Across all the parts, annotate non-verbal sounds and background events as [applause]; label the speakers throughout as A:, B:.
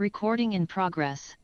A: Recording in progress.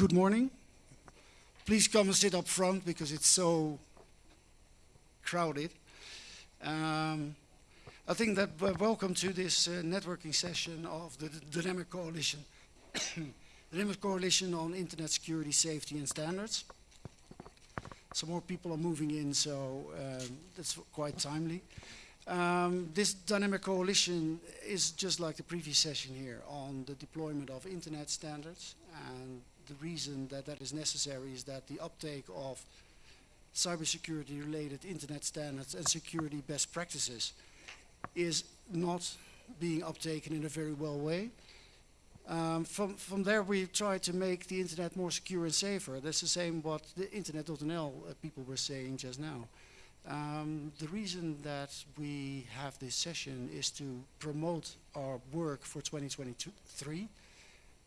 B: Good morning. Please come and sit up front because it's so crowded. Um, I think that welcome to this uh, networking session of the, Dynamic Coalition. [coughs] Dynamic Coalition on Internet Security, Safety and Standards. Some more people are moving in, so um, that's quite timely. Um, this dynamic coalition is just like the previous session here on the deployment of internet standards and the reason that that is necessary is that the uptake of cybersecurity related internet standards and security best practices is not being uptaken in a very well way. Um, from, from there we try to make the internet more secure and safer. That's the same what the internet.nl uh, people were saying just now. Um, the reason that we have this session is to promote our work for 2023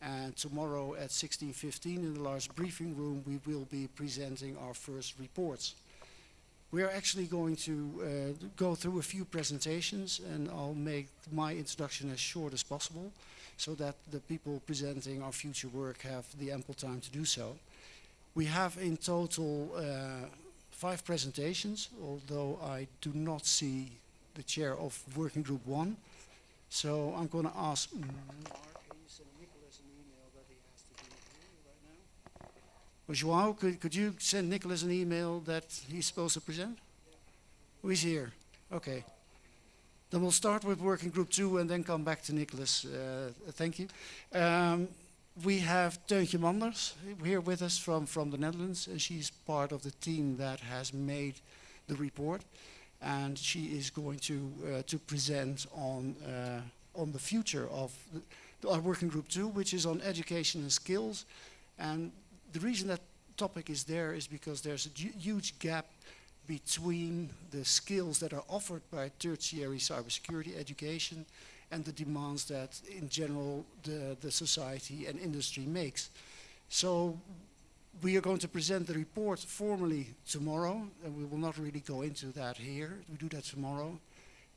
B: and tomorrow at 16.15 in the large briefing room we will be presenting our first reports. We are actually going to uh, go through a few presentations and I'll make my introduction as short as possible so that the people presenting our future work have the ample time to do so. We have in total uh, five presentations, although I do not see the chair of working group one. So I'm going to ask Well, Joao, could, could you send Nicholas an email that he's supposed to present? Who is here? Okay. Then we'll start with working group two and then come back to Nicholas. Uh, thank you. Um, we have Teuntje Manders here with us from, from the Netherlands, and she's part of the team that has made the report. And she is going to, uh, to present on, uh, on the future of the, our working group two, which is on education and skills. And the reason that topic is there is because there's a huge gap between the skills that are offered by tertiary cybersecurity education and the demands that in general the, the society and industry makes. So we are going to present the report formally tomorrow and we will not really go into that here. We do that tomorrow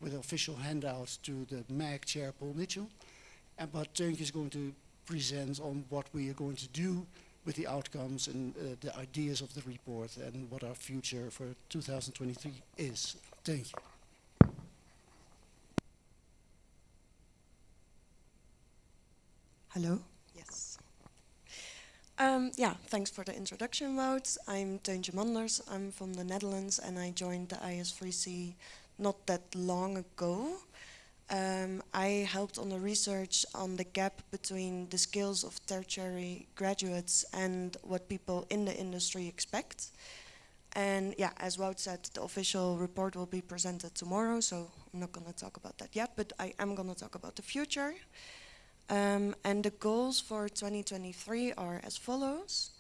B: with official handouts to the MAG chair Paul Mitchell. And, but Teuntje is going to present on what we are going to do with the outcomes and uh, the ideas of the report and what our future for 2023 is. Thank you.
C: Hello. Yes. Um, yeah, thanks for the introduction, Wout. I'm Teuntje Manders. I'm from the Netherlands and I joined the IS3C not that long ago. Um, I helped on the research on the gap between the skills of tertiary graduates and what people in the industry expect. And yeah, as Wout said, the official report will be presented tomorrow, so I'm not going to talk about that yet, but I am going to talk about the future. Um, and the goals for 2023 are as follows.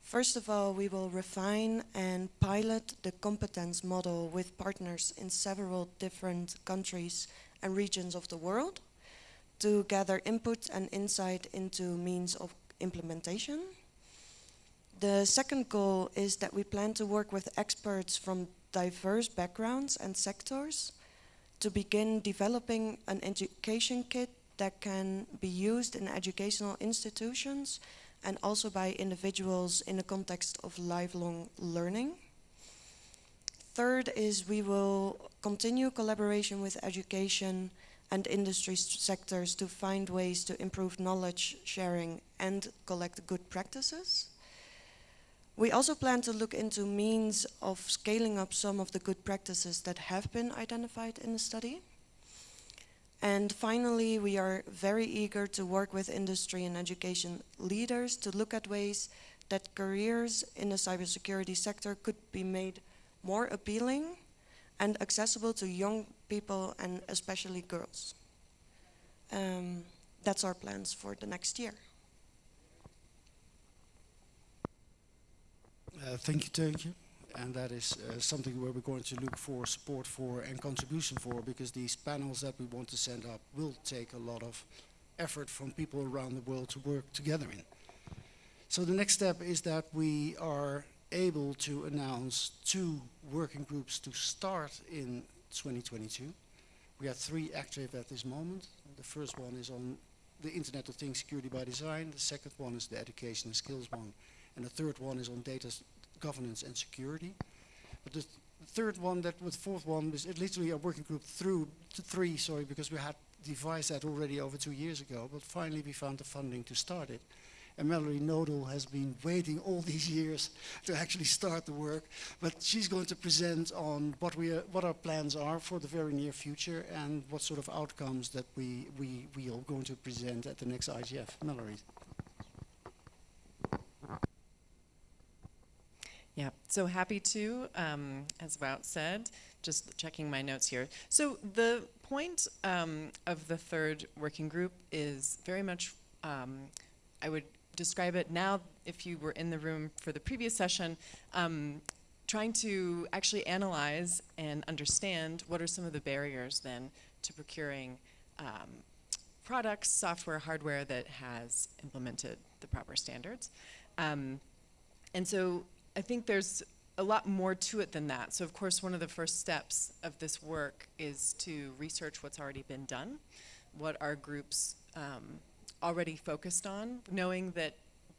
C: First of all, we will refine and pilot the competence model with partners in several different countries and regions of the world to gather input and insight into means of implementation. The second goal is that we plan to work with experts from diverse backgrounds and sectors to begin developing an education kit that can be used in educational institutions and also by individuals in the context of lifelong learning. Third is we will continue collaboration with education and industry sectors to find ways to improve knowledge sharing and collect good practices. We also plan to look into means of scaling up some of the good practices that have been identified in the study. And finally, we are very eager to work with industry and education leaders to look at ways that careers in the cybersecurity sector could be made more appealing and accessible to young people and especially girls. Um, that's our plans for the next year.
B: Uh, thank you, you. And that is uh, something where we're going to look for support for and contribution for because these panels that we want to send up will take a lot of effort from people around the world to work together in. So the next step is that we are able to announce two working groups to start in 2022. We have three active at this moment. The first one is on the Internet of Things security by design. The second one is the education and skills one. And the third one is on data governance and security. But the, th- third one, that with fourth one, is literally a working group through to three, sorry, because we had devised that already over two years ago. But finally, we found the funding to start it. And Mallory Knodel has been waiting all these years to actually start the work. But she's going to present on what we are, what our plans are for the very near future and what sort of outcomes that we we we are going to present at the next IGF. Mallory.
D: Yeah, so happy to, um, as Wout said, just checking my notes here. So the point um, of the third working group is very much, um, I would describe it now, if you were in the room for the previous session, um, trying to actually analyze and understand what are some of the barriers then to procuring um, products, software, hardware that has implemented the proper standards. Um, and so I think there's a lot more to it than that. So, of course, one of the first steps of this work is to research what's already been done, what our groups um, already focused on, knowing that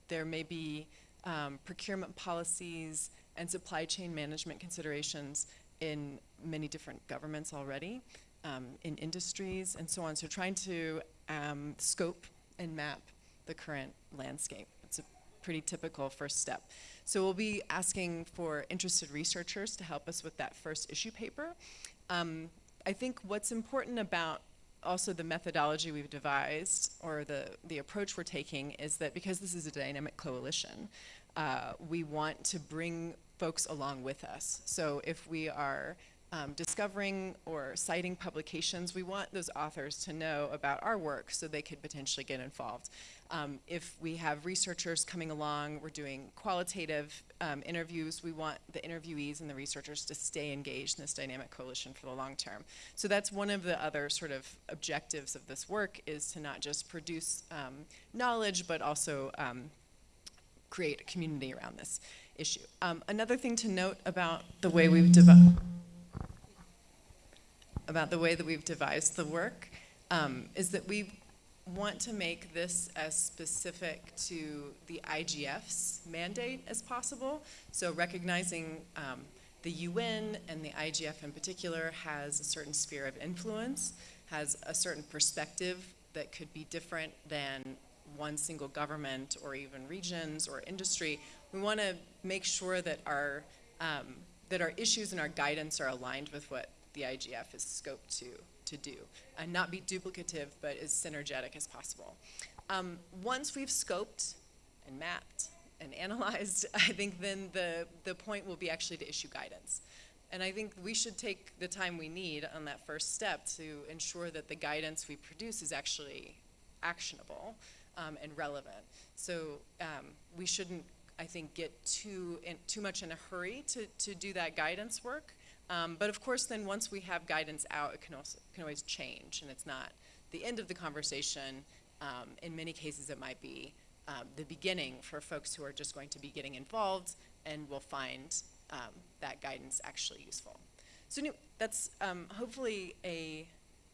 D: there may be um, procurement policies and supply chain management considerations in many different governments already, um, in industries, and so on. So, trying to um, scope and map the current landscape. It's a pretty typical first step. So we'll be asking for interested researchers to help us with that first issue paper. Um, I think what's important about also the methodology we've devised or the, the approach we're taking is that because this is a dynamic coalition, uh, we want to bring folks along with us. So if we are um, discovering or citing publications, we want those authors to know about our work so they could potentially get involved. Um, if we have researchers coming along, we're doing qualitative um, interviews, we want the interviewees and the researchers to stay engaged in this dynamic coalition for the long term. So that's one of the other sort of objectives of this work is to not just produce um, knowledge, but also um, create a community around this issue. Um, another thing to note about the way we've developed about the way that we've devised the work um, is that we want to make this as specific to the IGF's mandate as possible. So recognizing um, the UN and the IGF in particular has a certain sphere of influence, has a certain perspective that could be different than one single government or even regions or industry. We want to make sure that our um, that our issues and our guidance are aligned with what the IGF is scoped to, to do, and not be duplicative, but as synergetic as possible. Um, once we've scoped and mapped and [laughs] analyzed, I think then the, the point will be actually to issue guidance. And I think we should take the time we need on that first step to ensure that the guidance we produce is actually actionable um, and relevant. So um, we shouldn't, I think, get too in, too much in a hurry to, to do that guidance work. Um, but of course, then once we have guidance out, it can also can always change, and it's not the end of the conversation. Um, in many cases, it might be um, the beginning for folks who are just going to be getting involved and will find um, that guidance actually useful. So that's um, hopefully a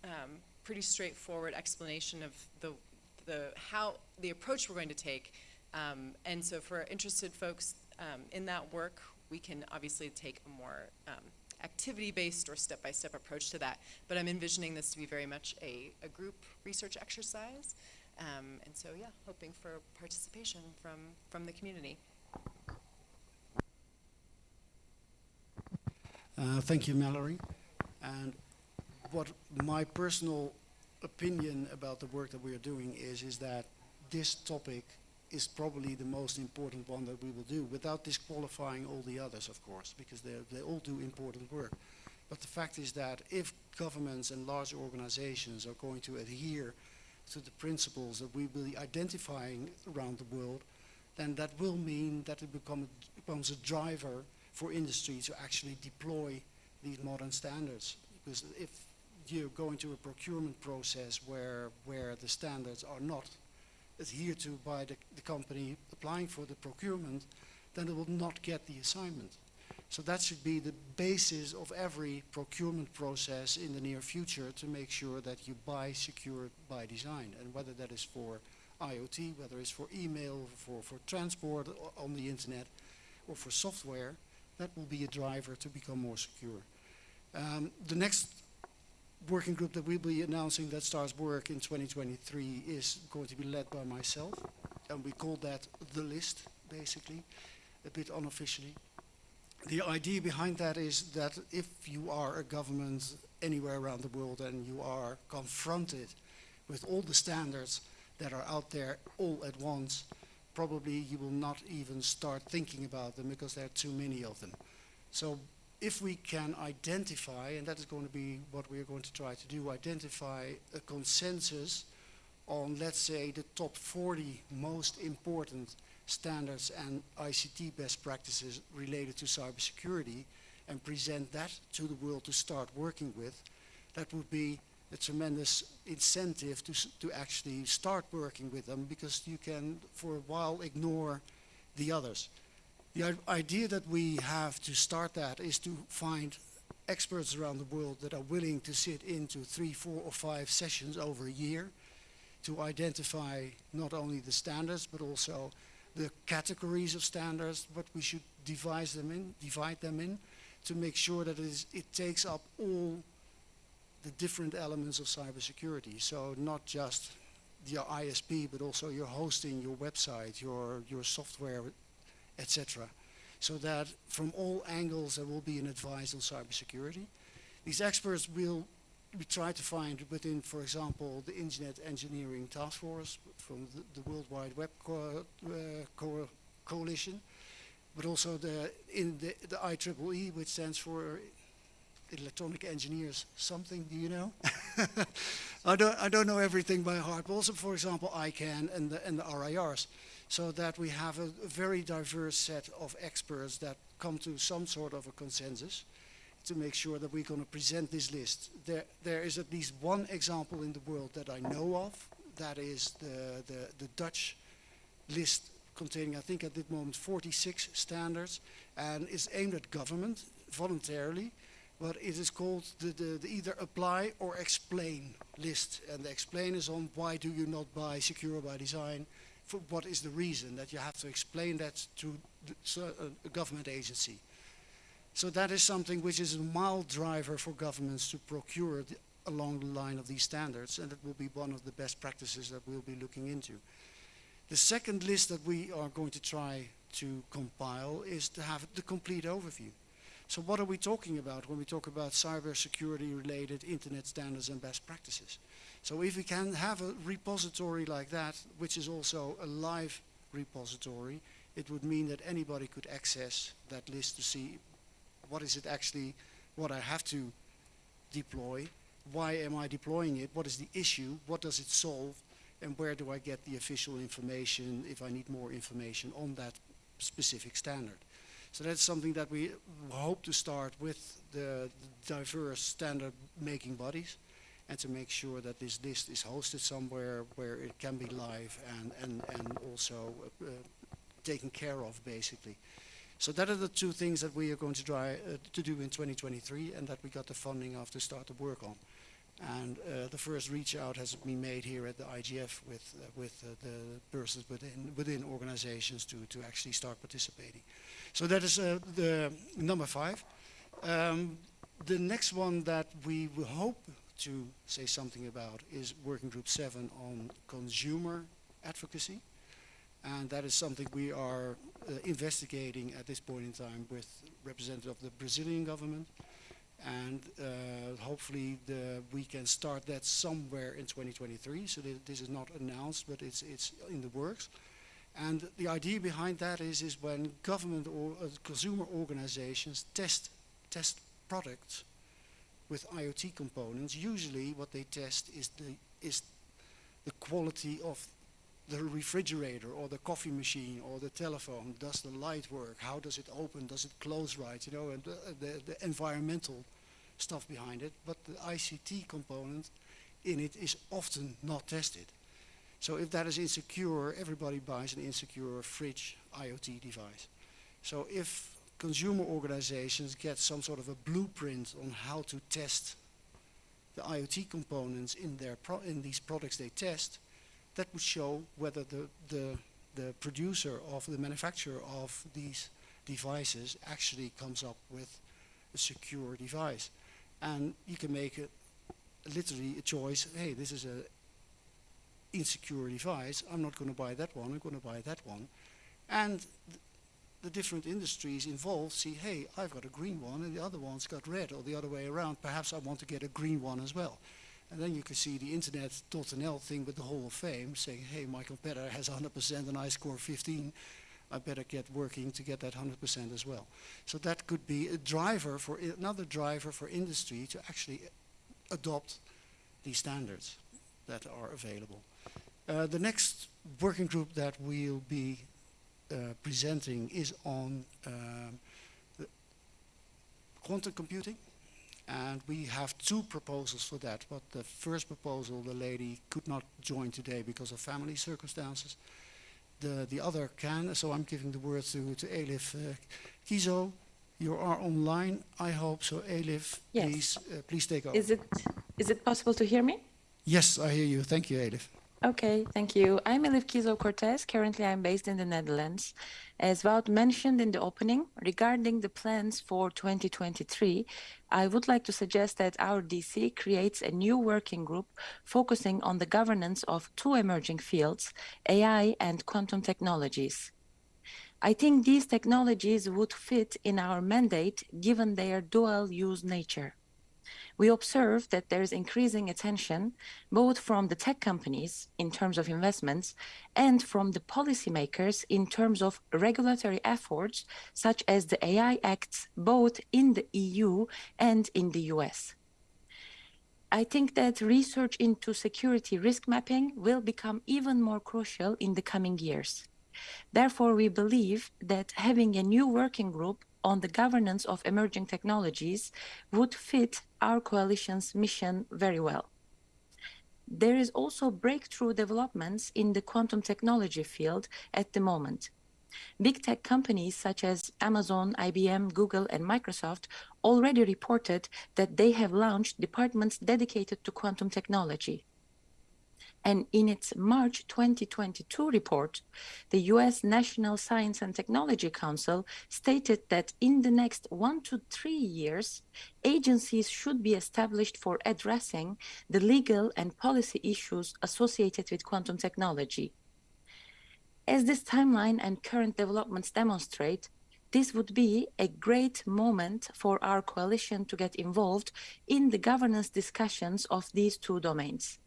D: um, pretty straightforward explanation of the the how the approach we're going to take. And so for interested folks in that work, we can obviously take a more activity-based or step-by-step approach to that. But I'm envisioning this to be very much a, a group research exercise. Um, and so, yeah, hoping for participation from, from the community.
B: Uh, thank you, Mallory. And what my personal opinion about the work that we are doing is, is that this topic is probably the most important one that we will do, without disqualifying all the others, of course, because they they all do important work. But the fact is that if governments and large organizations are going to adhere to the principles that we will be identifying around the world, then that will mean that it become, becomes a driver for industry to actually deploy these modern standards. Because if you go into a procurement process where, where the standards are not adhered to by the, the company applying for the procurement, then it will not get the assignment. So that should be the basis of every procurement process in the near future to make sure that you buy secure by design. And whether that is for IoT, whether it's for email, for, for transport on the internet, or for software, that will be a driver to become more secure. Um, the next working group that we'll be announcing that starts work in 2023 is going to be led by myself, and we call that the list, basically, a bit unofficially. The idea behind that is that if you are a government anywhere around the world and you are confronted with all the standards that are out there all at once, probably you will not even start thinking about them because there are too many of them. So if we can identify, and that is going to be what we are going to try to do, identify a consensus on, let's say, the top 40 most important standards and ICT best practices related to cybersecurity and present that to the world to start working with, that would be a tremendous incentive to, to actually start working with them because you can for a while ignore the others. The idea that we have to start that is to find experts around the world that are willing to sit into three, four or five sessions over a year to identify not only the standards but also the categories of standards, what we should devise them in, divide them in, to make sure that it, is, it takes up all the different elements of cybersecurity. So not just your ISP, but also your hosting, your website, your, your software, etc. So that from all angles there will be an advice on cybersecurity. These experts will we try to find within, for example, the Internet Engineering Task Force from the, the World Wide Web co uh, co Coalition, but also the in the, the IEEE, which stands for Electronic Engineers something. Do you know? [laughs] I don't I don't know everything by heart, but also, for example, ICANN and the and the RIRs, so that we have a, a very diverse set of experts that come to some sort of a consensus to make sure that we're going to present this list. There, there is at least one example in the world that I know of. That is the, the, the Dutch list containing, I think at this moment, 46 standards and is aimed at government voluntarily. But it is called the, the, the either apply or explain list. And the explain is on why do you not buy secure by design? What is the reason that you have to explain that to uh, a government agency? So that is something which is a mild driver for governments to procure the, along the line of these standards, and it will be one of the best practices that we'll be looking into. The second list that we are going to try to compile is to have the complete overview. So what are we talking about when we talk about cybersecurity related internet standards and best practices? So if we can have a repository like that, which is also a live repository, it would mean that anybody could access that list to see what is it actually, what I have to deploy, why am I deploying it, what is the issue, what does it solve, and where do I get the official information if I need more information on that specific standard. So that's something that we hope to start with the diverse standard making bodies and to make sure that this list is hosted somewhere where it can be live and, and, and also uh, uh, taken care of basically. So that are the two things that we are going to try uh, to do in 2023 and that we got the funding of to start to work on. And uh, the first reach out has been made here at the IGF with, uh, with uh, the persons within, within organizations to, to actually start participating. So that is uh, the number five. Um, the next one that we will hope to say something about is working group seven on consumer advocacy. And that is something we are uh, investigating at this point in time with representative of the Brazilian government. And uh, hopefully the, we can start that somewhere in 2023. So th this is not announced, but it's, it's in the works. And the idea behind that is, is when government or uh, consumer organizations test, test products with IoT components, usually what they test is the, is the quality of the refrigerator or the coffee machine or the telephone. Does the light work? How does it open? Does it close right? You know, and the, the, the environmental stuff behind it. But the ICT component in it is often not tested. So if that is insecure, everybody buys an insecure fridge IoT device. So if consumer organizations get some sort of a blueprint on how to test the IoT components in their in these products they test, that would show whether the, the the producer of the manufacturer of these devices actually comes up with a secure device. And you can make a, literally a choice, hey, this is a insecure device, I'm not going to buy that one, I'm going to buy that one. And the different industries involved see, hey, I've got a green one and the other one's got red, or the other way around, perhaps I want to get a green one as well. And then you can see the internet.nl thing with the Hall of Fame saying, hey, my competitor has 100% and I score 15. I better get working to get that 100% as well. So that could be a driver for another driver for industry to actually adopt these standards that are available. Uh, the next working group that we'll be presenting is on um, quantum computing. And we have two proposals for that. But the first proposal, the lady could not join today because of family circumstances. The, the other can, so I'm giving the word to, to Elif uh, Kiesow. You are online, I hope. So Elif,
E: Yes.
B: please, uh, please take over.
E: Is it is it possible to hear me?
B: yes, I hear you. Thank you, Elif.
E: Okay, thank you. I'm Elif Kiesow Cortez. Currently, I'm based in the Netherlands. As Wout mentioned in the opening, regarding the plans for 2023, I would like to suggest that our DC creates a new working group focusing on the governance of two emerging fields, AI and quantum technologies. I think these technologies would fit in our mandate given their dual use nature. We observe that there is increasing attention both from the tech companies in terms of investments and from the policymakers in terms of regulatory efforts such as the AI Acts both in the EU and in the US. I think that research into security risk mapping will become even more crucial in the coming years. Therefore, we believe that having a new working group on the governance of emerging technologies would fit our coalition's mission very well. There is also breakthrough developments in the quantum technology field at the moment. Big tech companies such as Amazon, IBM, Google, and Microsoft already reported that they have launched departments dedicated to quantum technology. And in its March 2022 report, the US National Science and Technology Council stated that in the next one to three years, agencies should be established for addressing the legal and policy issues associated with quantum technology. As this timeline and current developments demonstrate, this would be a great moment for our coalition to get involved in the governance discussions of these two domains.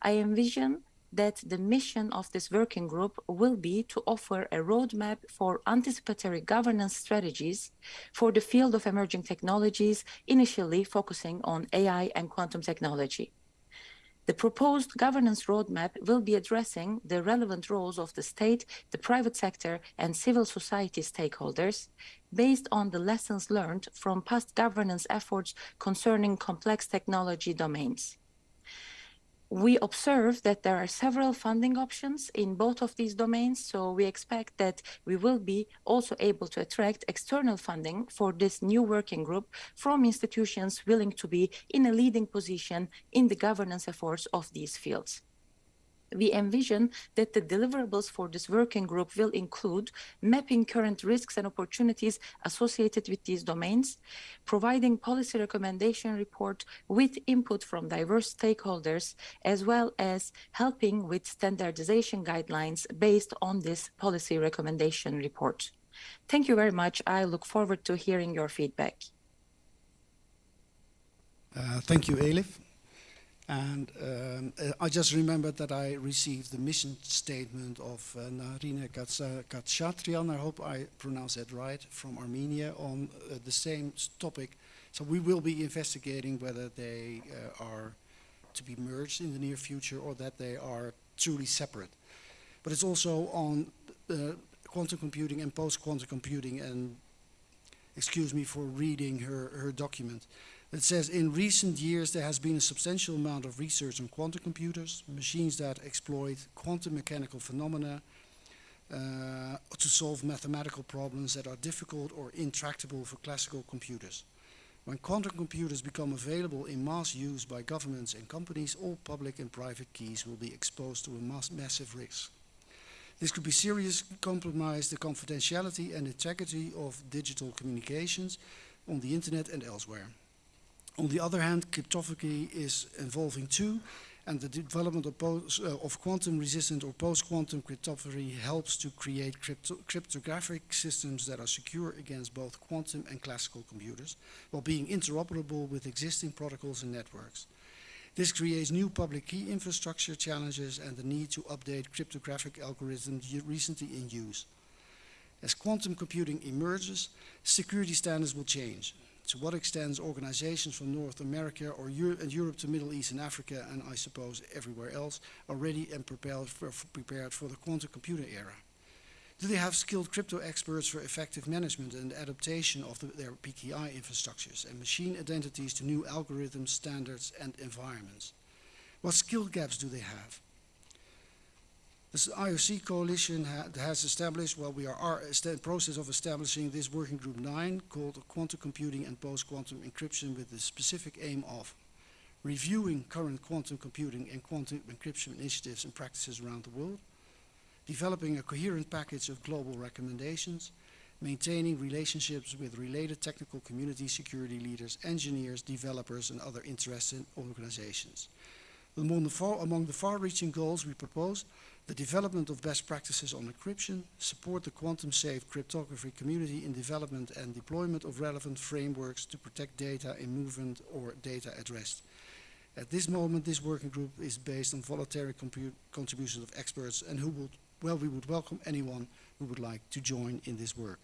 E: I envision that the mission of this working group will be to offer a roadmap for anticipatory governance strategies for the field of emerging technologies, initially focusing on AI and quantum technology. The proposed governance roadmap will be addressing the relevant roles of the state, the private sector, and civil society stakeholders based on the lessons learned from past governance efforts concerning complex technology domains we observe that there are several funding options in both of these domains, so we expect that we will be also able to attract external funding for this new working group from institutions willing to be in a leading position in the governance efforts of these fields we envision that the deliverables for this working group will include mapping current risks and opportunities associated with these domains, providing policy recommendation report with input from diverse stakeholders, as well as helping with standardization guidelines based on this policy recommendation report. Thank you very much. I look forward to hearing your feedback.
B: Uh, thank you, Elif. And um, uh, I just remembered that I received the mission statement of uh, Narine Khachatryan, I hope I pronounce that right, from Armenia on uh, the same topic. So we will be investigating whether they uh, are to be merged in the near future or that they are truly separate. But it's also on uh, quantum computing and post-quantum computing and excuse me for reading her, her document. It says, in recent years, there has been a substantial amount of research on quantum computers, machines that exploit quantum mechanical phenomena, uh, to solve mathematical problems that are difficult or intractable for classical computers. When quantum computers become available in mass use by governments and companies, all public and private keys will be exposed to a mass massive risk. This could be seriously compromise the confidentiality and integrity of digital communications on the internet and elsewhere. On the other hand, cryptography is evolving too, and the development of, uh, of quantum-resistant or post-quantum cryptography helps to create crypto cryptographic systems that are secure against both quantum and classical computers, while being interoperable with existing protocols and networks. This creates new public key infrastructure challenges and the need to update cryptographic algorithms recently in use. As quantum computing emerges, security standards will change to what extent organizations from North America or Euro and Europe to Middle East and Africa, and I suppose everywhere else, are ready and prepared for, prepared for the quantum computer era? Do they have skilled crypto experts for effective management and adaptation of the, their PKI infrastructures and machine identities to new algorithms, standards, and environments? What skill gaps do they have? The IOC coalition ha has established, well, we are in the process of establishing this working group 9 called Quantum Computing and Post-Quantum Encryption with the specific aim of reviewing current quantum computing and quantum encryption initiatives and practices around the world, developing a coherent package of global recommendations, maintaining relationships with related technical community security leaders, engineers, developers, and other interested organizations. Among the far-reaching far goals we propose the development of best practices on encryption, support the quantum-safe cryptography community in development and deployment of relevant frameworks to protect data in movement or data at rest. At this moment, this working group is based on voluntary contributions of experts and who would, well, we would welcome anyone who would like to join in this work.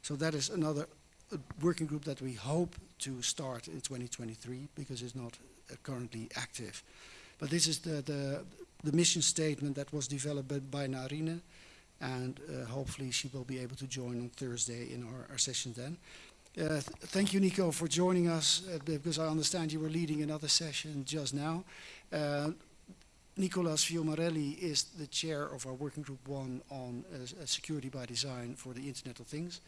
B: So that is another uh, working group that we hope to start in 2023 because it's not uh, currently active. But this is the, the, the mission statement that was developed by Narine, and uh, hopefully she will be able to join on Thursday in our, our session then. Uh, th thank you, Nico, for joining us, uh, because I understand you were leading another session just now. Uh, Nicolas Fiumarelli is the chair of our working group one on uh, security by design for the Internet of Things.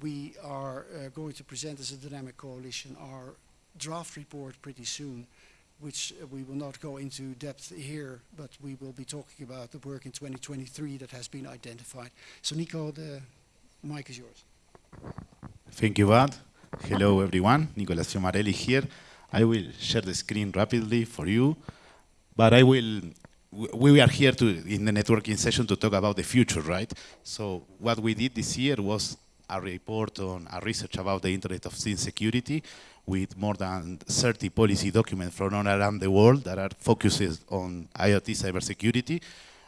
B: We are uh, going to present as a dynamic coalition our draft report pretty soon which uh, we will not go into depth here, but we will be talking about the work in 2023 that has been identified. So Nico, the mic is yours.
F: Thank you, Bart. Hello, everyone. Nicolas Fiumarelli here. I will share the screen rapidly for you, but I will, we are here to, in the networking session to talk about the future, right? So what we did this year was a report on a research about the Internet of Things security with more than 30 policy documents from all around the world that are focused on IoT cybersecurity.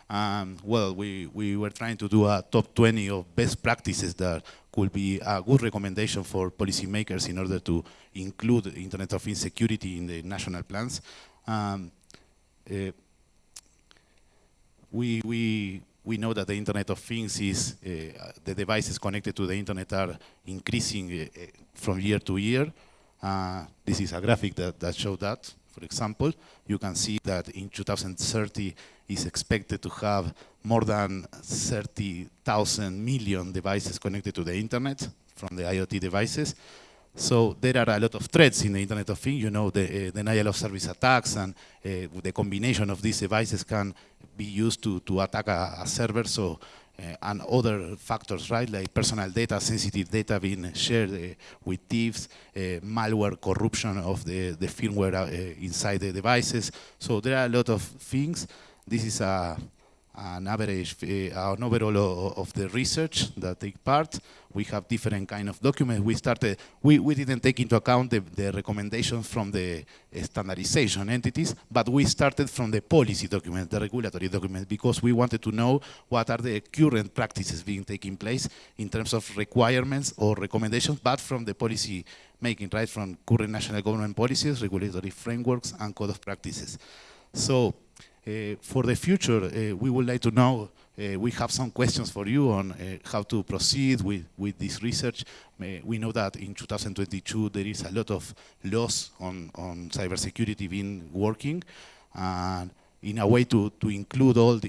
F: Um, well, we, we were trying to do a top 20 of best practices that could be a good recommendation for policymakers in order to include Internet of Things security in the national plans. Um, uh, we, we, we know that the Internet of Things is, uh, the devices connected to the Internet are increasing uh, from year to year. Uh, this is a graphic that, that shows that. For example, you can see that in 2030 is expected to have more than 30,000 million devices connected to the internet from the IoT devices. So there are a lot of threats in the Internet of Things, you know, the uh, denial of service attacks and uh, the combination of these devices can be used to, to attack a, a server. So uh, and other factors, right, like personal data, sensitive data being shared with thieves, malware, corruption of the, the firmware inside the devices. So there are a lot of things. This is a, an average, uh, an overall of the research that take part. We have different kind of documents. We started, we, we didn't take into account the, the recommendations from the standardization entities, but we started from the policy documents, the regulatory documents, because we wanted to know what are the current practices being taking place in terms of requirements or recommendations, but from the policy making, right, from current national government policies, regulatory frameworks, and code of practices. So for the future, uh, we would like to know, uh, we have some questions for you on how to proceed with, with this research. we know that in 2022 there is a lot of laws on, on cybersecurity being working. And in a way to, to include all the,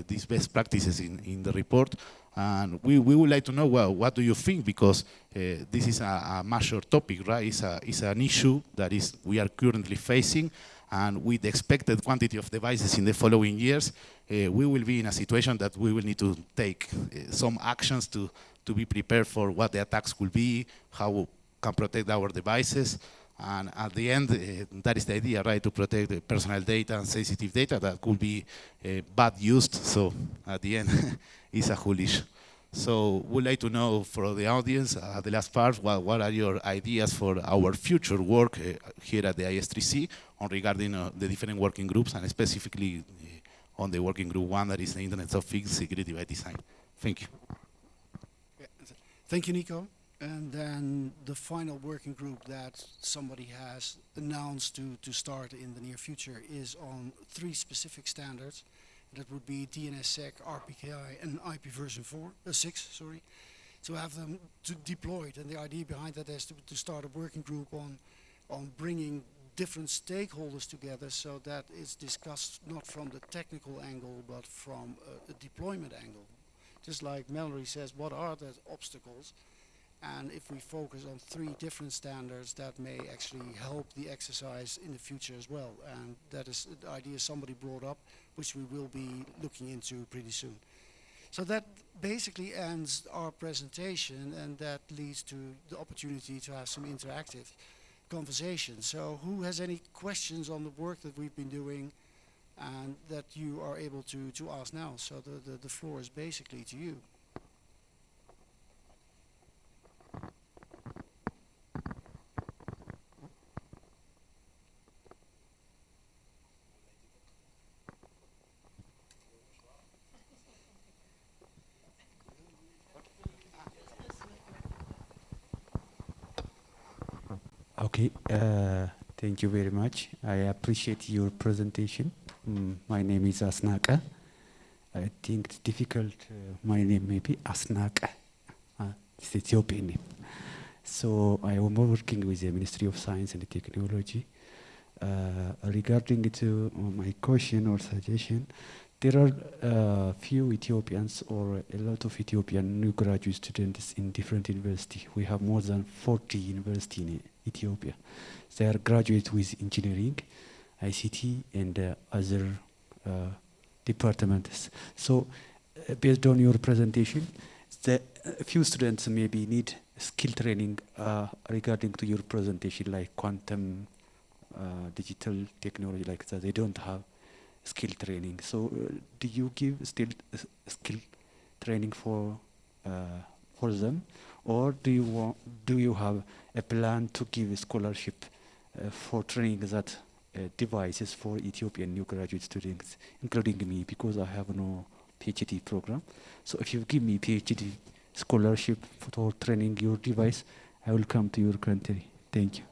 F: uh, these best practices in, in the report. And we, we would like to know, well, what do you think? Because uh, this is a, a major topic, right? It's, a, it's an issue that is we are currently facing. And with the expected quantity of devices in the following years, uh, we will be in a situation that we will need to take uh, some actions to, to be prepared for what the attacks will be, how we can protect our devices. And at the end, uh, that is the idea, right, to protect the personal data and sensitive data that could be uh, bad used. So at the end, [laughs] it's a issue. So we'd like to know for the audience, uh, the last part, what, what are your ideas for our future work uh, here at the IS3C on regarding uh, the different working groups and specifically uh, on the working group one that is the Internet of Things Security by Design. Thank you.
B: Thank you, Nico. And then the final working group that somebody has announced to, to start in the near future is on three specific standards. That would be DNSSEC, RPKI, and IP version 4, uh, 6, sorry, to have them to deployed. And the idea behind that is to, to start a working group on, on bringing different stakeholders together so that it's discussed not from the technical angle but from uh, a, a deployment angle. Just like Mallory says, what are the obstacles? And if we focus on three different standards, that may actually help the exercise in the future as well. And that is the idea somebody brought up, which we will be looking into pretty soon. So that basically ends our presentation, and that leads to the opportunity to have some interactive conversation. So who has any questions on the work that we've been doing and that you are able to, to ask now? So the, the, the floor is basically to you.
G: Okay, uh, thank you very much. I appreciate your presentation. Mm, my name is Asnaka. I think it's difficult. Uh, my name may be Asnaka. Uh, it's Ethiopian name. So I am working with the Ministry of Science and Technology. Uh, regarding to my question or suggestion, there are uh, few Ethiopians or a lot of Ethiopian new graduate students in different university. We have more than 40 university in Ethiopia. They are graduate with engineering, ICT, and uh, other uh, departments. So, uh, based on your presentation, the few students maybe need skill training uh, regarding to your presentation, like quantum, uh, digital technology, like that. They don't have skill training. So, uh, do you give still uh, skill training for uh, for them, or do you want, do you have a plan to give a scholarship for training that devices for Ethiopian new graduate students, including me, because I have no PhD program. So, if you give me PhD scholarship for training your device, I will come to your country. Thank you.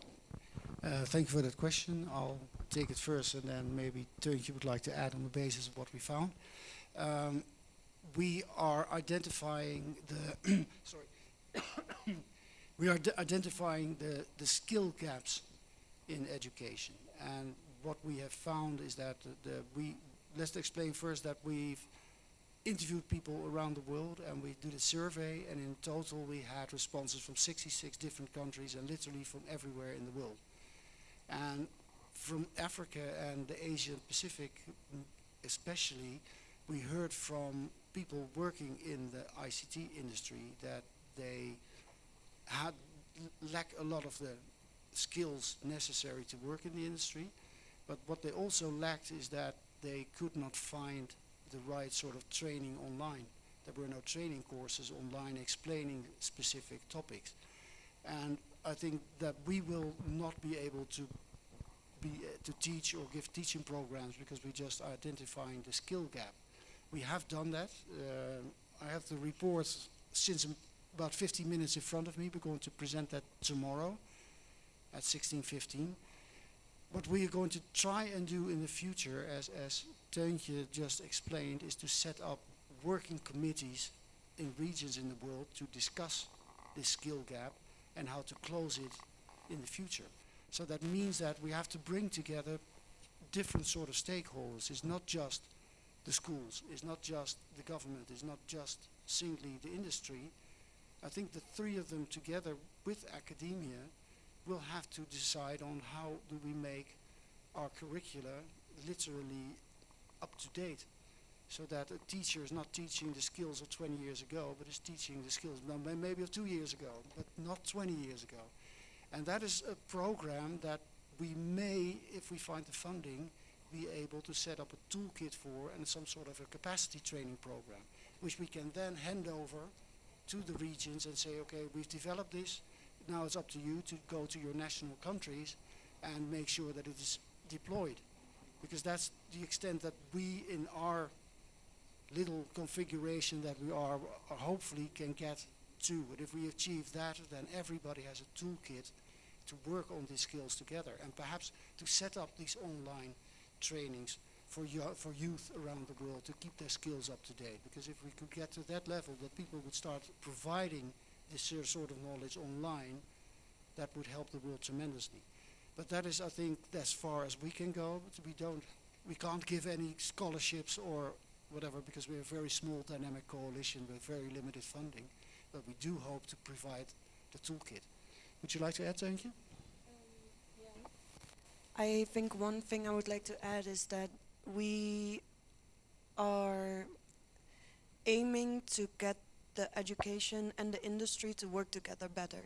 B: Uh, thank you for that question. I'll take it first and then maybe Teuntje would like to add on the basis of what we found. Um, we are identifying the [coughs] sorry [coughs] we are identifying the, the skill gaps in education and what we have found is that the, the we let's explain first that we've interviewed people around the world and we did a survey and in total we had responses from 66 different countries and literally from everywhere in the world and from Africa and the Asian Pacific especially we heard from people working in the ICT industry that they had lack a lot of the skills necessary to work in the industry. But what they also lacked is that they could not find the right sort of training online. There were no training courses online explaining specific topics. And I think that we will not be able to be uh, to teach or give teaching programs because we're just identifying the skill gap. We have done that. Uh, I have the report since about 15 minutes in front of me. We're going to present that tomorrow at 16:15. What we are going to try and do in the future, as as Teuntje just explained, is to set up working committees in regions in the world to discuss this skill gap and how to close it in the future. So that means that we have to bring together different sort of stakeholders. It's not just the schools, it's not just the government, it's not just singly the industry. I think the three of them together with academia will have to decide on how do we make our curricula literally up to date so that a teacher is not teaching the skills of 20 years ago but is teaching the skills maybe of two years ago but not 20 years ago and that is a program that we may if we find the funding be able to set up a toolkit for and some sort of a capacity training program which we can then hand over to the regions and say okay we've developed this now it's up to you to go to your national countries and make sure that it is deployed because that's the extent that we in our little configuration that we are, are hopefully can get to. But if we achieve that, then everybody has a toolkit to work on these skills together and perhaps to set up these online trainings for, for youth around the world to keep their skills up to date. Because if we could get to that level, that people would start providing this sor- sort of knowledge online, that would help the world tremendously. But that is, I think, as far as we can go. But we don't, we can't give any scholarships or whatever because we're a very small dynamic coalition with very limited funding. But we do hope to provide the toolkit. Would you like to add, thank um, you?
C: I think one thing I would like to add is that we are aiming to get the education and the industry to work together better.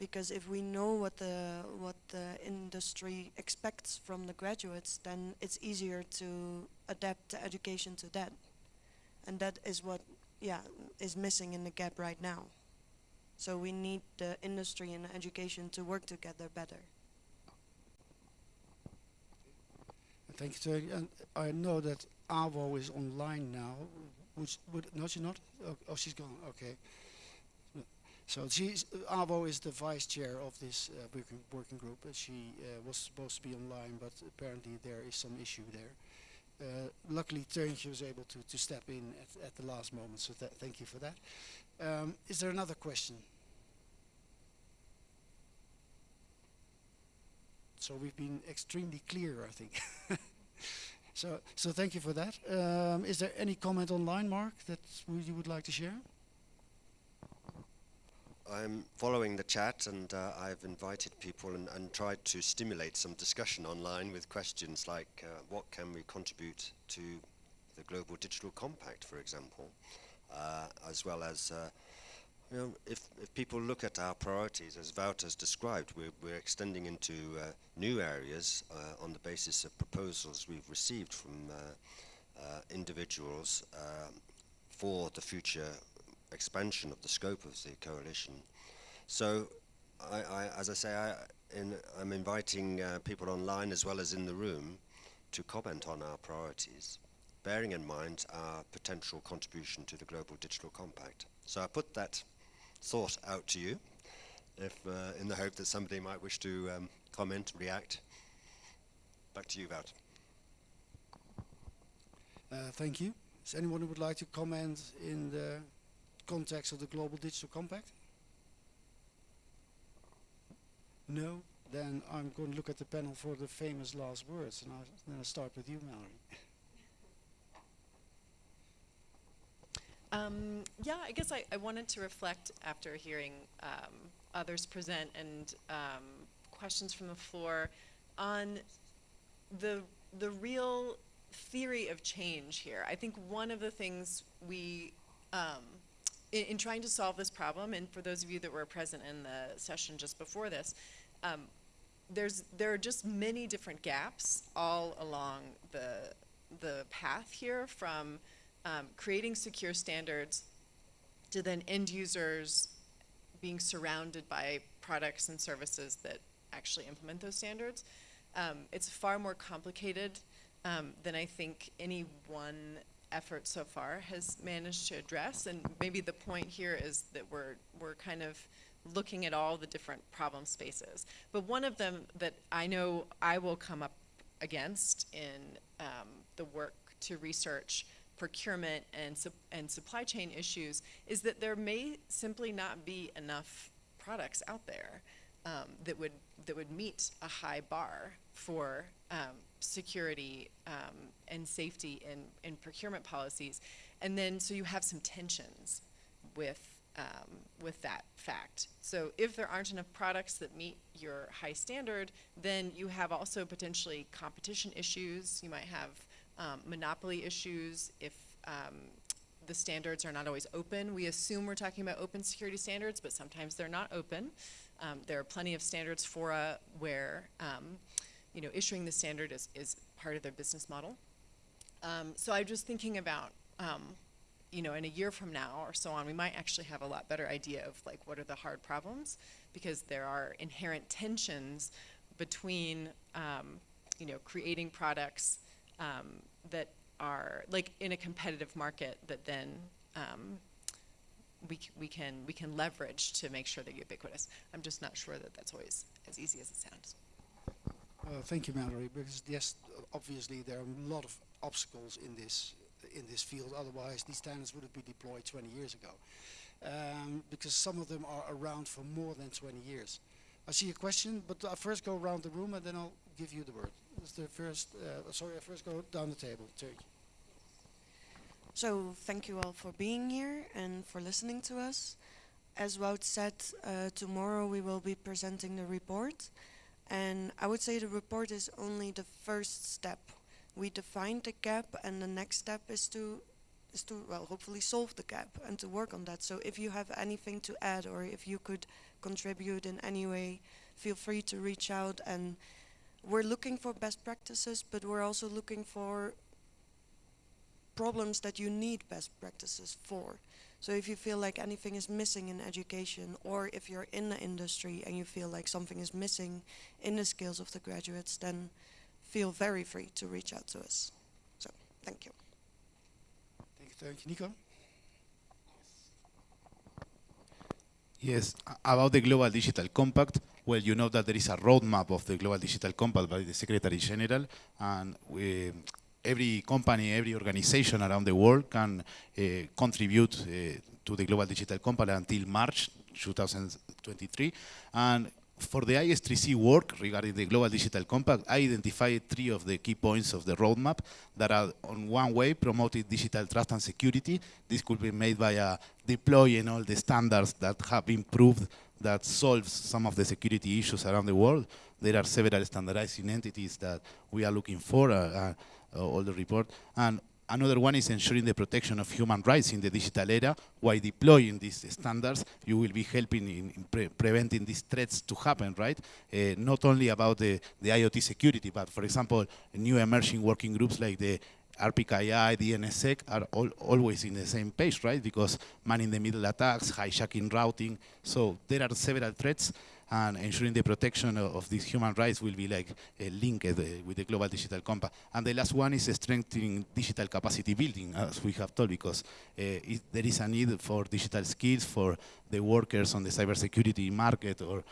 C: Because if we know what the what the industry expects from the graduates, then it's easier to adapt the education to that. And that is what yeah is missing in the gap right now. So we need the industry and education to work together better.
B: Thank you. And I know that Avo is online now. Which would no, she's not. Oh, oh, she's gone. Okay. So she's Avo is the vice chair of this uh, working group. She uh, was supposed to be online, but apparently there is some issue there. Uh, luckily, Teuntje was able to, to step in at, at the last moment. So tha- thank you for that. Um, is there another question? So we've been extremely clear, I think. [laughs] so, so thank you for that. Um, is there any comment online, Mark, that you would like to share?
H: I'm following the chat and uh, I've invited people and, and tried to stimulate some discussion online with questions like uh, what can we contribute to the Global Digital Compact, for example, as well as uh, you know, if, if people look at our priorities, as Wout has described, we're, we're extending into uh, new areas uh, on the basis of proposals we've received from uh, uh, individuals um, for the future expansion of the scope of the coalition. So, I, I, as I say, I, I'm inviting uh, people online as well as in the room to comment on our priorities, bearing in mind our potential contribution to the Global Digital Compact. So I put that thought out to you, if, uh, in the hope that somebody might wish to um, comment, react. Back to you, Wout.
B: Uh, thank you. Is anyone who would like to comment in the context of the Global Digital Compact? No? Then I'm going to look at the panel for the famous last words, and I'll, then I'll start with you, Mallory. [laughs]
D: Um, yeah, I guess I, I wanted to reflect after hearing um, others present and um, questions from the floor on the the real theory of change here. I think one of the things we um, in, in trying to solve this problem, and for those of you that were present in the session just before this, um, there's there are just many different gaps all along the the path here from um, creating secure standards to then end users being surrounded by products and services that actually implement those standards. Um, it's far more complicated um, than I think any one effort so far has managed to address. And maybe the point here is that we're we're kind of looking at all the different problem spaces. But one of them that I know I will come up against in um, the work to research procurement and, sup- and supply chain issues is that there may simply not be enough products out there um, that would that would meet a high bar for um, security um, and safety in, in procurement policies. And then, so you have some tensions with, um, with that fact. So if there aren't enough products that meet your high standard, then you have also potentially competition issues. You might have um, monopoly issues if um, the standards are not always open. We assume we're talking about open security standards, but sometimes they're not open. Um, there are plenty of standards fora where um, you know issuing the standard is, is part of their business model. So I'm just thinking about you know in a year from now or so on, we might actually have a lot better idea of like what are the hard problems because there are inherent tensions between um, you know creating products um, that are like in a competitive market that then um, we, we can we can leverage to make sure they're ubiquitous. I'm just not sure that that's always as easy as it sounds.
B: Uh, thank you, Mallory. Because yes, obviously there are a lot of obstacles in this in this field. Otherwise, these standards would have been deployed 20 years ago. Um, because some of them are around for more than 20 years. I see a question, but I first go around the room and then I'll give you the word. The first? Uh, sorry, I first go down the table. Turkey.
C: So thank you all for being here and for listening to us. As Wout said, uh, tomorrow we will be presenting the report. And I would say the report is only the first step. We defined the gap and the next step is to is to well hopefully solve the gap and to work on that. So if you have anything to add or if you could contribute in any way, feel free to reach out and we're looking for best practices, but we're also looking for problems that you need best practices for. So if you feel like anything is missing in education, or if you're in the industry and you feel like something is missing in the skills of the graduates, then feel very free to reach out to us. So thank you.
B: Thank you, Turkey. Nico.
F: Yes, about the Global Digital Compact, well, you know that there is a roadmap of the Global Digital Compact by the Secretary General, and we, every company, every organization around the world can uh, contribute uh, to the Global Digital Compact until March 2023. And for the IS3C work regarding the Global Digital Compact, I identified three of the key points of the roadmap that are, on one way, promoting digital trust and security. This could be made by uh, deploying all the standards that have been proved that solves some of the security issues around the world. There are several standardizing entities that we are looking for, uh, uh, uh, all the report. And Another one is ensuring the protection of human rights in the digital era. While deploying these standards, you will be helping in, pre preventing these threats to happen, right? Uh, not only about the, the IoT security, but for example, new emerging working groups like the RPKI, DNSSEC are all, always in the same page, right? Because man-in-the-middle attacks, hijacking routing. So there are several threats and ensuring the protection of, of these human rights will be like uh, linked uh, with the global digital compact. And the last one is strengthening digital capacity building, as we have told, because uh, it, there is a need for digital skills for the workers on the cybersecurity market or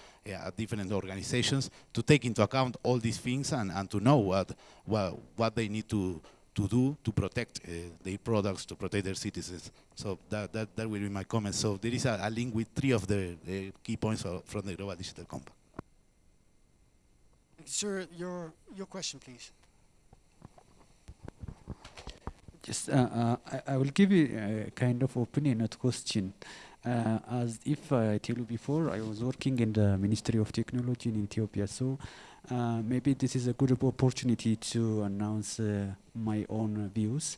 F: different organizations to take into account all these things and, and to know what, what, what they need to to do to protect uh, their products, to protect their citizens. So that, that, that will be my comment. So there is a, a link with three of the, the key points of, from the Global Digital Compact.
B: Sir, your your question, please.
G: Just, uh, uh, I, I will give you a kind of opinion, not question. Uh, as if I tell you before, I was working in the Ministry of Technology in Ethiopia, so uh, maybe this is a good opportunity to announce uh, my own views.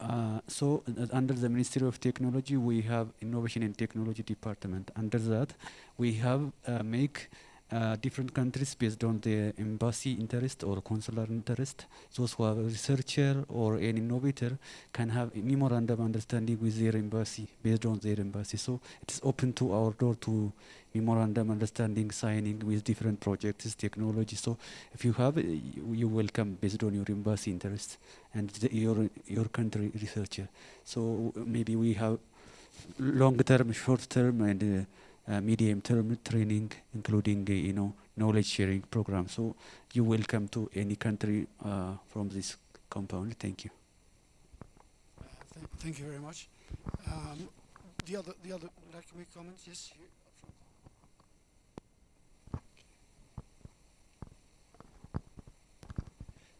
G: Uh, so uh, under the Ministry of Technology, we have Innovation and Technology Department. Under that, we have uh, make uh, different countries based on the embassy interest or consular interest. Those who are a researcher or an innovator can have a memorandum understanding with their embassy based on their embassy. So it is open to our door to memorandum understanding signing with different projects, technology. So if you have, uh, you, welcome based on your embassy interest and the, your your country researcher. So maybe we have long term, short term, and uh, uh, medium term training, including uh, you know knowledge sharing program. So you welcome to any country uh, from this compound. Thank you.
B: Th thank you very much. Um, the other, the other, like we comment, yes.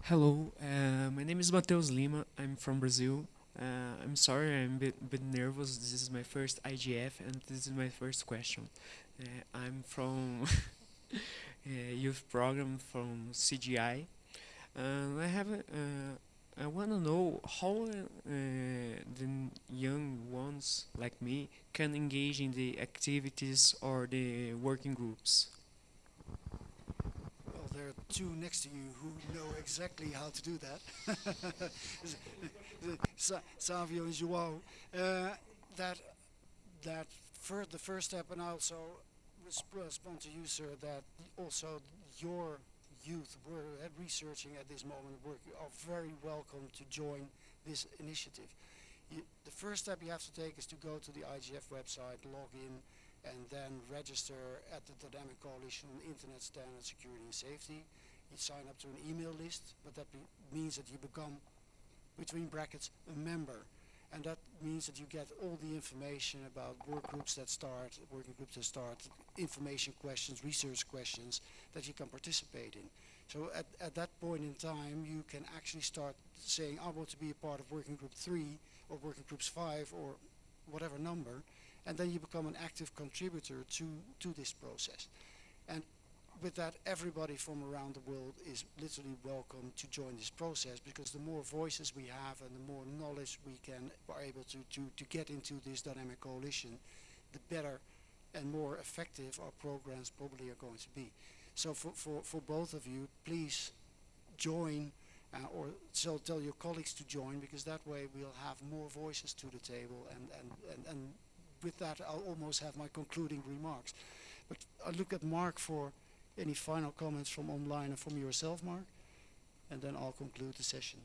I: Hello, uh, my name is Mateus Lima. I'm from Brazil. Uh, I'm sorry, I'm a bit, bit nervous. This is my first IGF, and this is my first question. Uh, I'm from a [laughs] youth program from CGI. Uh, I have, uh, I want to know how uh, the young ones like me can engage in the activities or the working groups.
B: There are two next to you who know exactly how to do that. [laughs] Sa- Savio and Joao. Uh, that that fir- the first step, and I also respond to you, sir, that also your youth were uh, researching at this moment are very welcome to join this initiative. You, the first step you have to take is to go to the IGF website, log in, and then register at the Dynamic Coalition on Internet Standards, Security and Safety. You sign up to an email list, but that means that you become, between brackets, a member. And that means that you get all the information about work groups that start, working groups that start, information questions, research questions that you can participate in. So at, at that point in time, you can actually start saying, I want to be a part of working group three or working groups five or whatever number, and then you become an active contributor to, to this process. And with that, everybody from around the world is literally welcome to join this process because the more voices we have and the more knowledge we can are able to, to, to get into this dynamic coalition, the better and more effective our programs probably are going to be. So for, for, for both of you, please join uh, or so tell your colleagues to join because that way we'll have more voices to the table and, and, and, and with that I'll almost have my concluding remarks. But I look at Mark for any final comments from online and from yourself, Mark, and then I'll conclude the session.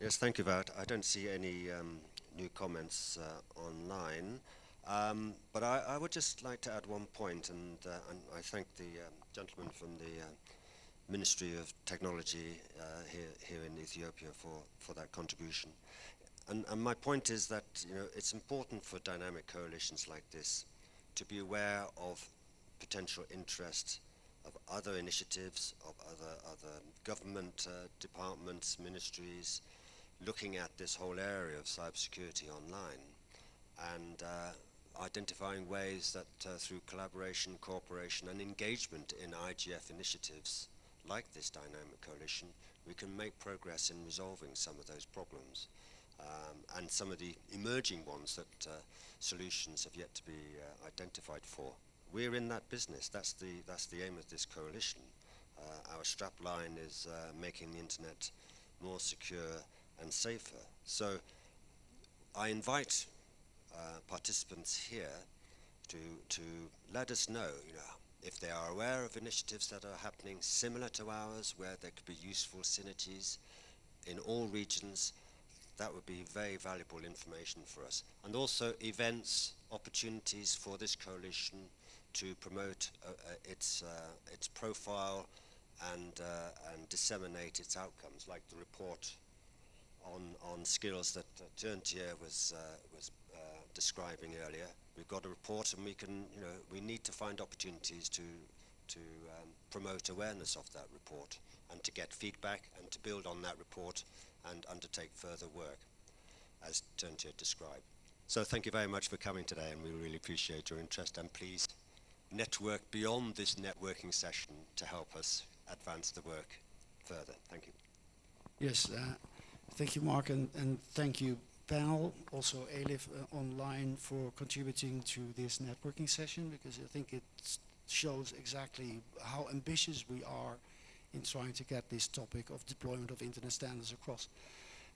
H: Yes, thank you, Wout. I don't see any um, new comments uh, online. Um, but I, I would just like to add one point, and, uh, and I thank the um, gentleman from the uh, Ministry of Technology uh, here, here in Ethiopia for, for that contribution. And, and my point is that you know, it's important for dynamic coalitions like this to be aware of potential interest of other initiatives, of other, other government uh, departments, ministries, looking at this whole area of cybersecurity online and uh, identifying ways that uh, through collaboration, cooperation and engagement in IGF initiatives like this dynamic coalition, we can make progress in resolving some of those problems. Um, and some of the emerging ones that uh, solutions have yet to be uh, identified for. We're in that business. That's the, that's the aim of this coalition. Uh, our strapline is uh, making the internet more secure and safer. So I invite uh, participants here to, to let us know, you know if they are aware of initiatives that are happening similar to ours, where there could be useful synergies in all regions, that would be very valuable information for us. And also events, opportunities for this coalition to promote uh, uh, its, uh, its profile and, uh, and disseminate its outcomes, like the report on, on skills that uh, Teuntje was, uh, was describing earlier. We've got a report and we can, you know, we need to find opportunities to, to um, promote awareness of that report and to get feedback and to build on that report and undertake further work, as Teuntje described. So thank you very much for coming today, and we really appreciate your interest. And please network beyond this networking session to help us advance the work further. Thank you.
B: Yes, uh, thank you, Mark, and, and thank you, panel, also Elif uh, online for contributing to this networking session because I think it shows exactly how ambitious we are in trying to get this topic of deployment of internet standards across.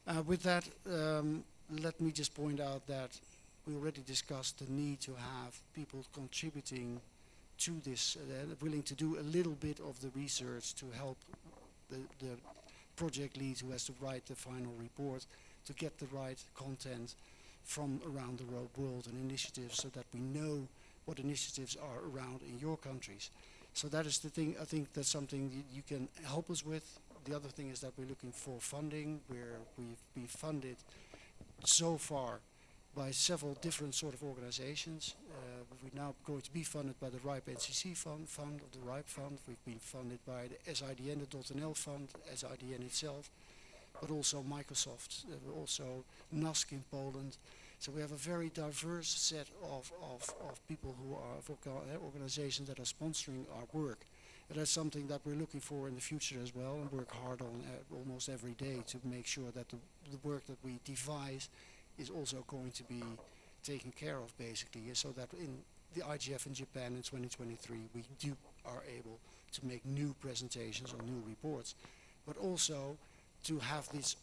B: Uh, with that, um, let me just point out that we already discussed the need to have people contributing to this, uh, willing to do a little bit of the research to help the, the project lead who has to write the final report to get the right content from around the world and initiatives so that we know what initiatives are around in your countries. So that is the thing, I think that's something you, can help us with. The other thing is that we're looking for funding where we've, been funded so far by several different sort of organizations. Uh, we're now going to be funded by the RIPE NCC fund, fund of the RIPE fund. We've been funded by the SIDN, the .nl fund, SIDN itself, but also Microsoft, uh, also NASK in Poland. So we have a very diverse set of, of, of people who are, organizations that are sponsoring our work. And that's something that we're looking for in the future as well and work hard on uh, almost every day to make sure that the, the work that we devise is also going to be taken care of basically so that in the IGF in Japan in 2023 we do are able to make new presentations or new reports but also to have this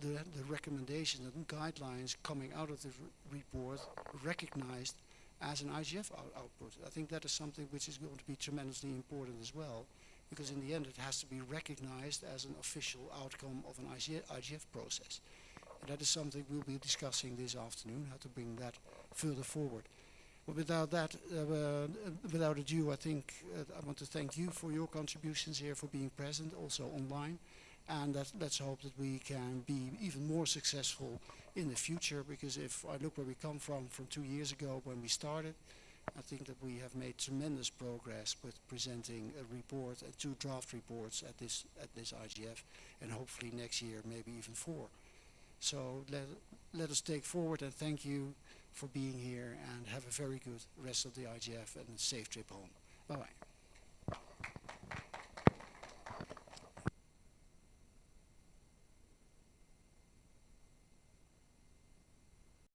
B: the, the recommendations and guidelines coming out of the report recognized as an IGF out- output. I think that is something which is going to be tremendously important as well because in the end it has to be recognized as an official outcome of an IGF, IGF process. And that is something we'll be discussing this afternoon, how to bring that further forward. But without that, uh, uh, without ado, I think uh, I want to thank you for your contributions here, for being present, also online. And that, let's hope that we can be even more successful in the future, because if I look where we come from, from two years ago when we started, I think that we have made tremendous progress with presenting a report and two draft reports at this, at this IGF, and hopefully next year maybe even four. So let, let us take forward and thank you for being here and have a very good rest of the IGF and safe trip home. Bye bye.